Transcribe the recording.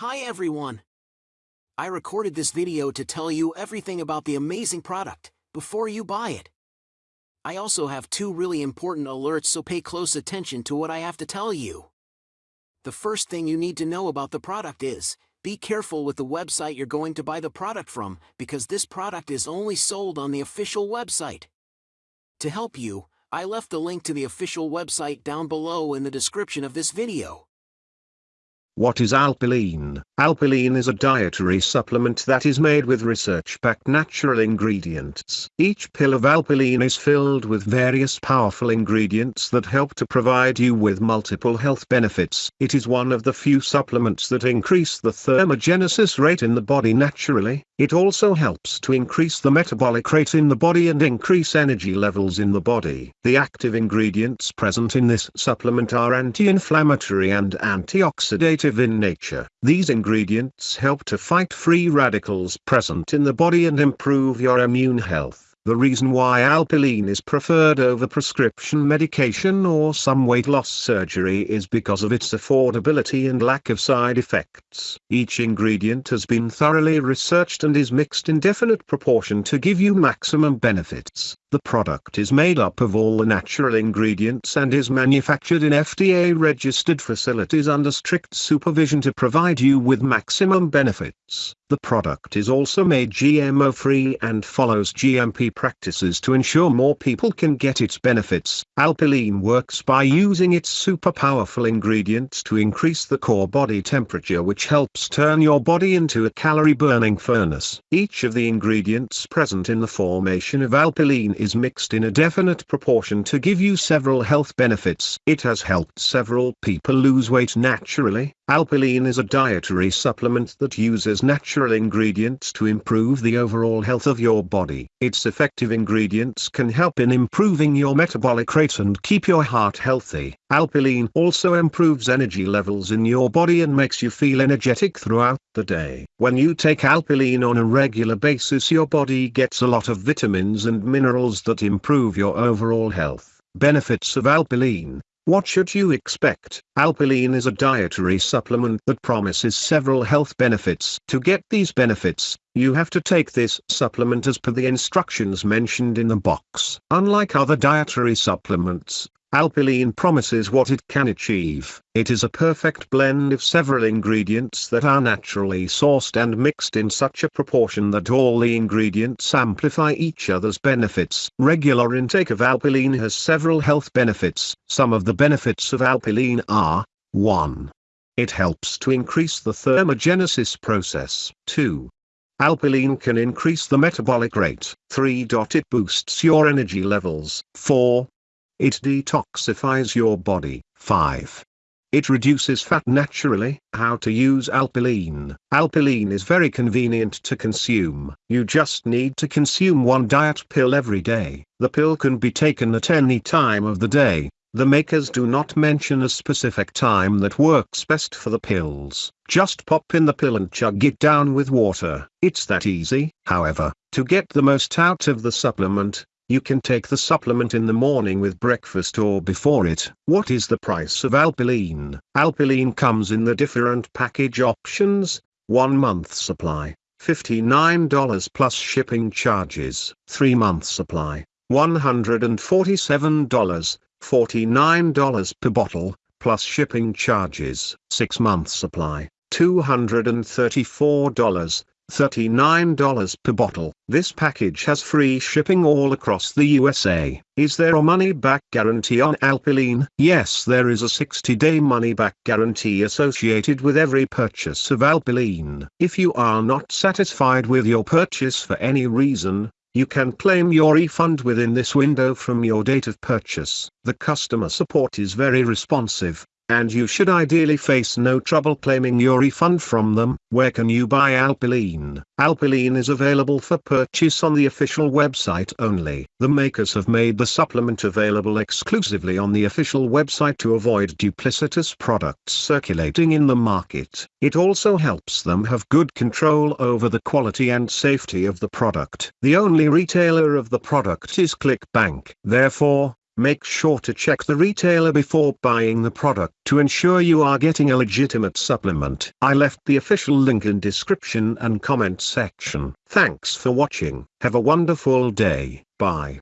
Hi everyone! I recorded this video to tell you everything about the amazing product, before you buy it. I also have two really important alerts so pay close attention to what I have to tell you. The first thing you need to know about the product is, be careful with the website you're going to buy the product from because this product is only sold on the official website. To help you, I left the link to the official website down below in the description of this video. What is Alpilean? Alpilean is a dietary supplement that is made with research-backed natural ingredients. Each pill of Alpilean is filled with various powerful ingredients that help to provide you with multiple health benefits. It is one of the few supplements that increase the thermogenesis rate in the body naturally. It also helps to increase the metabolic rate in the body and increase energy levels in the body. The active ingredients present in this supplement are anti-inflammatory and antioxidative in nature. These ingredients help to fight free radicals present in the body and improve your immune health. The reason why Alpilean is preferred over prescription medication or some weight loss surgery is because of its affordability and lack of side effects. Each ingredient has been thoroughly researched and is mixed in definite proportion to give you maximum benefits. The product is made up of all the natural ingredients and is manufactured in FDA-registered facilities under strict supervision to provide you with maximum benefits. The product is also made GMO-free and follows GMP practices to ensure more people can get its benefits. Alpilean works by using its super powerful ingredients to increase the core body temperature which helps turn your body into a calorie-burning furnace. Each of the ingredients present in the formation of Alpilean is mixed in a definite proportion to give you several health benefits. It has helped several people lose weight naturally. Alpilean is a dietary supplement that uses natural ingredients to improve the overall health of your body. Its effective ingredients can help in improving your metabolic rate and keep your heart healthy. Alpilean also improves energy levels in your body and makes you feel energetic throughout the day. When you take Alpilean on a regular basis your body gets a lot of vitamins and minerals that improve your overall health. Benefits of Alpilean what should you expect? Alpilean is a dietary supplement that promises several health benefits. To get these benefits, you have to take this supplement as per the instructions mentioned in the box. Unlike other dietary supplements, Alpilean promises what it can achieve. It is a perfect blend of several ingredients that are naturally sourced and mixed in such a proportion that all the ingredients amplify each other's benefits. Regular intake of Alpilean has several health benefits. Some of the benefits of Alpilean are 1. It helps to increase the thermogenesis process. 2. Alpilean can increase the metabolic rate. 3. It boosts your energy levels. 4. It detoxifies your body. 5. It reduces fat naturally. How to use Alpilean. Alpilean is very convenient to consume. You just need to consume one diet pill every day. The pill can be taken at any time of the day. The makers do not mention a specific time that works best for the pills. Just pop in the pill and chug it down with water. It's that easy. However, to get the most out of the supplement, you can take the supplement in the morning with breakfast or before it. What is the price of Alpilean? Alpilean comes in the different package options, 1 month supply, $59 plus shipping charges, 3 month supply, $147, $49 per bottle, plus shipping charges, 6 month supply, $234, $39 per bottle. This package has free shipping all across the USA. Is there a money-back guarantee on Alpilean? Yes there is a 60-day money-back guarantee associated with every purchase of Alpilean. If you are not satisfied with your purchase for any reason, you can claim your refund within this window from your date of purchase. The customer support is very responsive, and you should ideally face no trouble claiming your refund from them. Where can you buy Alpilean? Alpilean is available for purchase on the official website only. The makers have made the supplement available exclusively on the official website to avoid duplicitous products circulating in the market. It also helps them have good control over the quality and safety of the product. The only retailer of the product is ClickBank. Therefore, Make sure to check the retailer before buying the product to ensure you are getting a legitimate supplement. I left the official link in description and comment section. Thanks for watching. Have a wonderful day. Bye.